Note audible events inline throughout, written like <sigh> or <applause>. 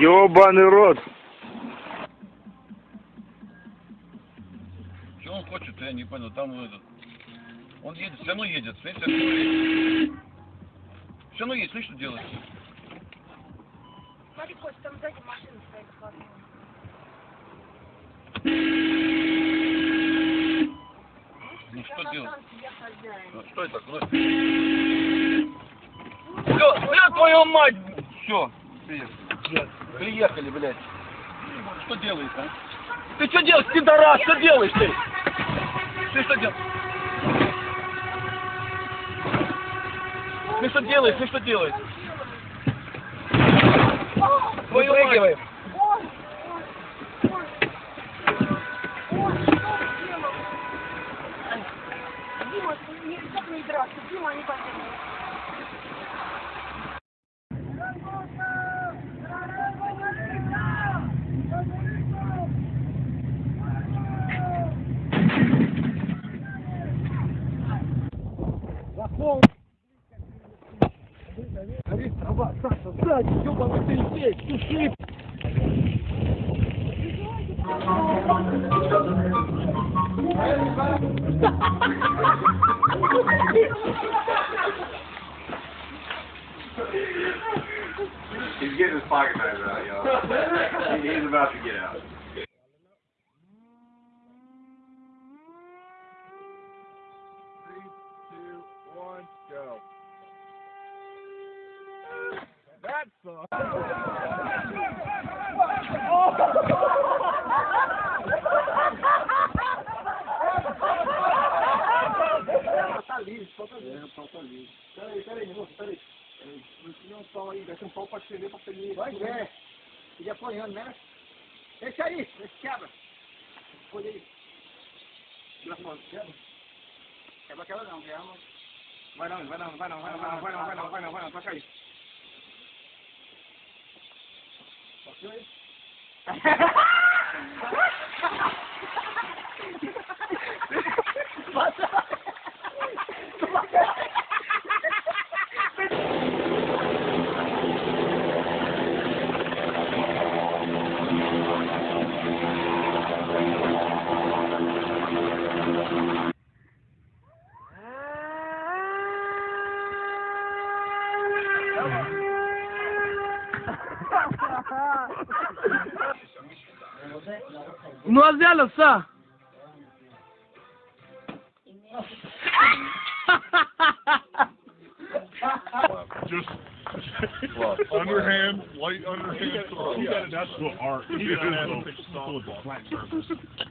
Ёбаный рот. Что он хочет, я не понял. Там этот... Он едет, все равно едет. Смотрите, все равно едет. Все равно едет, смотри, что делает. Смотри, Кость, там сзади машина стоит складная. Ну что делать? Ну, что это такое? Все, бля, твою мать! Все, приехали. Приехали, блядь. Что делаешь, а? Ты что делаешь, пидорас? Что делаешь ты? Ты что делаешь? Ты что делаешь? Ты что делаешь? Твою не, как не драться, почему они поднимут? Захол! Смотри, трава, Саша, сзади, ёбаный ты здесь, суши! Ha ha ha ha! He's getting his pocket knife out, yo. He's about to get out. <laughs> livre, falta livre. É, falta livre. Peraí, peraí, moço, peraí. Não tinha um pau aí, vai ter um pau pra escrever pra pedir. Pois é. E apanhando, né? Esse aí, esse quebra. Olha aí. Graças quebra. Quebra aquela não, quebra. Vai não, vai não, vai não, vai não, vai não, vai não, vai não, vai não, vai não, toca aí. Toca aí. <laughs> Noazela, sir. Just underhand, light underhand throw. That's what art. He got to flat surface.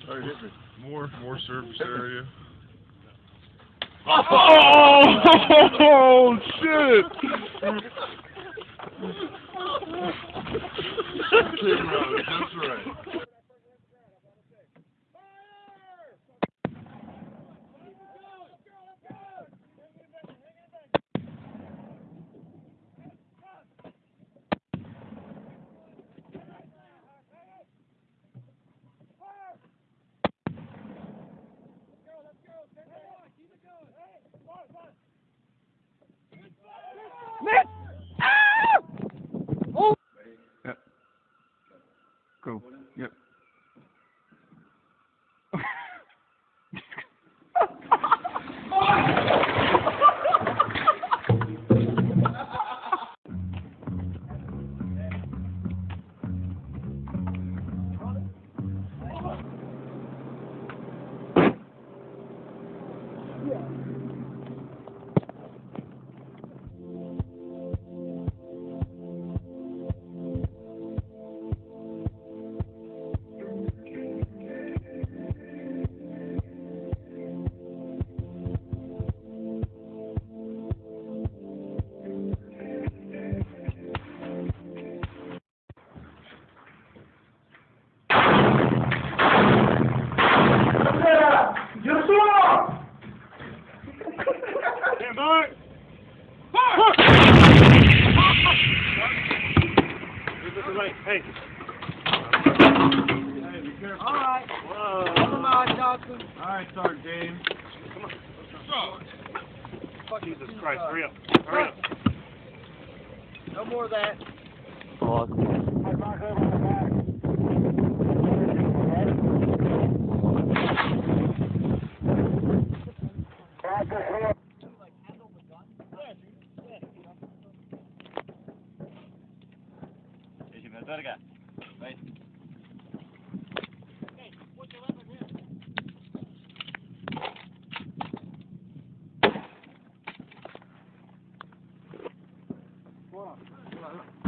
All right, hit me. More, more surface area. Oh, oh shit! <laughs> That's right. All right. Come on, Johnson. All right, Sergeant James. Come on. Jesus Christ, hurry up. Hurry up. No more of that. 了，来了来了。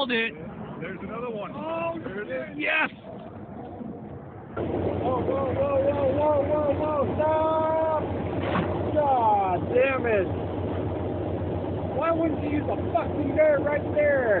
Called it. There's another one. Oh, yes. Whoa, whoa, whoa, whoa, whoa, whoa, whoa, stop! God damn it! Why wouldn't you use a fucking dart right there?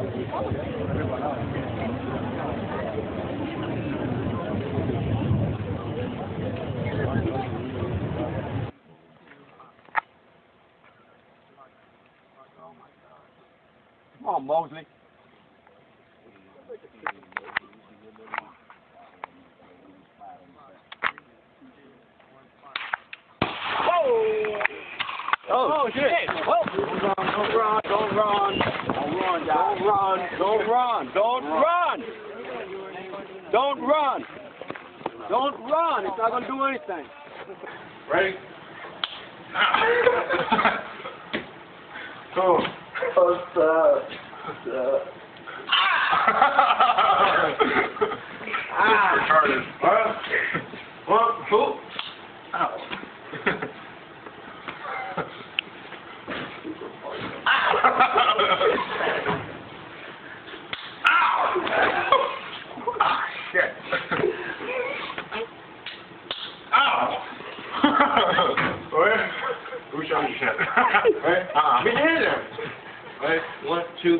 Come on, Mosley. Oh, shit! Oh. Don't run, don't run, don't run, don't run, don't run, don't run, don't run. It's not gonna do anything. Ready? Go. What's up? What's up? Ah. Retarded. One, two. Ow. Ah, shit. Ow. Wait. <laughs> Right? Uh-uh. Me neither. Right? One, two.